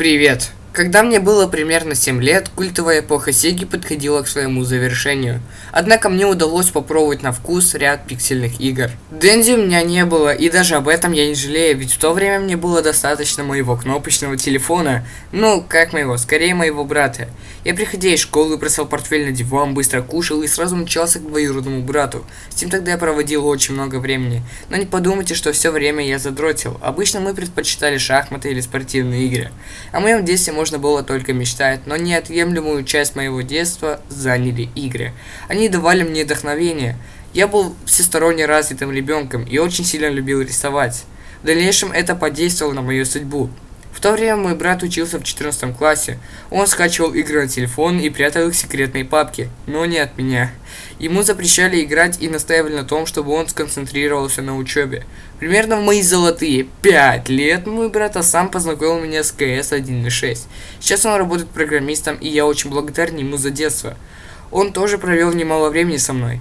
Привет! Когда мне было примерно 7 лет, культовая эпоха Сеги подходила к своему завершению. Однако мне удалось попробовать на вкус ряд пиксельных игр. Дэнди у меня не было, и даже об этом я не жалею, ведь в то время мне было достаточно моего кнопочного телефона. Ну, как моего, скорее моего брата. Я, приходя из школы, бросал портфель на диван, быстро кушал и сразу мчался к двоюродному брату. С ним тогда я проводил очень много времени. Но не подумайте, что все время я задротил. Обычно мы предпочитали шахматы или спортивные игры. О моем детстве можно было только мечтать, но неотъемлемую часть моего детства заняли игры. Они давали мне вдохновение. Я был всесторонне развитым ребенком и очень сильно любил рисовать. В дальнейшем это подействовало на мою судьбу. В то время мой брат учился в 14 классе. Он скачивал игры на телефон и прятал их в секретные папки, но не от меня. Ему запрещали играть и настаивали на том, чтобы он сконцентрировался на учебе. Примерно в мои золотые 5 лет мой брат а сам познакомил меня с КС 1.6. Сейчас он работает программистом, и я очень благодарен ему за детство. Он тоже провел немало времени со мной.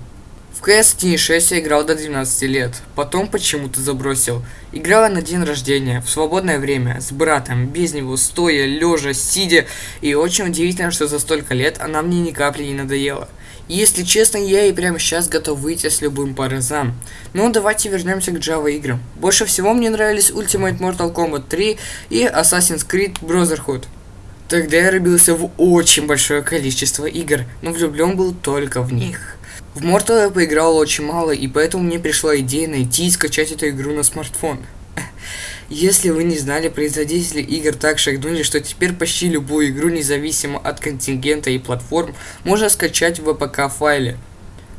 В CS 1.6 я играл до 12 лет, потом почему-то забросил. Играла на день рождения, в свободное время, с братом, без него, стоя, лежа, сидя, и очень удивительно, что за столько лет она мне ни капли не надоела. Если честно, я и прямо сейчас готов выйти с любым паразам. Но давайте вернемся к Java играм. Больше всего мне нравились Ultimate Mortal Kombat 3 и Assassin's Creed Brotherhood. Тогда я рубился в очень большое количество игр, но влюблен был только в них. В Mortal я поиграл очень мало, и поэтому мне пришла идея найти и скачать эту игру на смартфон. Если вы не знали, производители игр так шагнули, что теперь почти любую игру, независимо от контингента и платформ, можно скачать в APK файле.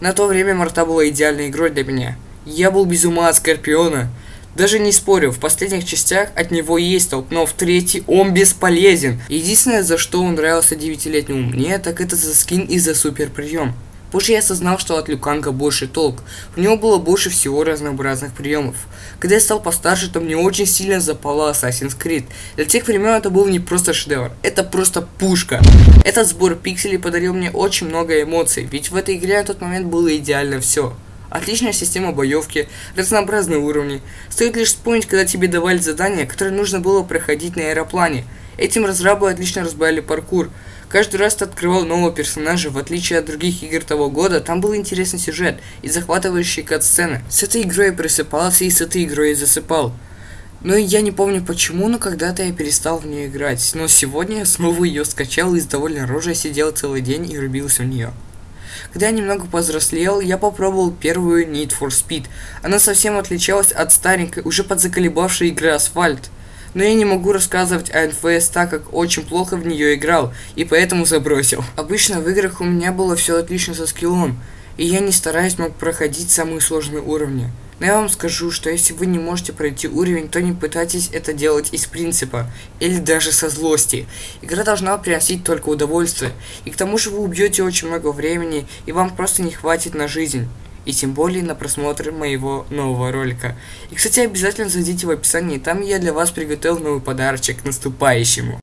На то время Марта была идеальной игрой для меня. Я был без ума от Скорпиона. Даже не спорю, в последних частях от него есть толк, но в третьей он бесполезен. Единственное, за что он нравился девятилетнему мне, так это за скин и за супер прием. Позже я осознал, что от Люканга больше толк. У него было больше всего разнообразных приемов. Когда я стал постарше, то мне очень сильно запала Assassin's Creed. Для тех времен это был не просто шедевр, это просто пушка. Этот сбор пикселей подарил мне очень много эмоций, ведь в этой игре на тот момент было идеально все. Отличная система боевки, разнообразные уровни. Стоит лишь вспомнить, когда тебе давали задание, которое нужно было проходить на аэроплане. Этим разрабы отлично разбавили паркур. Каждый раз ты открывал нового персонажа, в отличие от других игр того года, там был интересный сюжет и захватывающие кат-сцены. С этой игрой я просыпался и с этой игрой я засыпал. Но я не помню почему, но когда-то я перестал в нее играть. Но сегодня я снова ее скачал и с довольно рожей сидел целый день и рубился в нее. Когда я немного повзрослел, я попробовал первую Need for Speed. Она совсем отличалась от старенькой, уже подзаколебавшей игры Асфальт но я не могу рассказывать о НФС, так как очень плохо в нее играл, и поэтому забросил. Обычно в играх у меня было все отлично со скиллом, и я не стараюсь мог проходить самые сложные уровни. Но я вам скажу, что если вы не можете пройти уровень, то не пытайтесь это делать из принципа, или даже со злости. Игра должна приносить только удовольствие, и к тому же вы убьете очень много времени, и вам просто не хватит на жизнь и тем более на просмотр моего нового ролика. И, кстати, обязательно зайдите в описание, там я для вас приготовил новый подарочек к наступающему.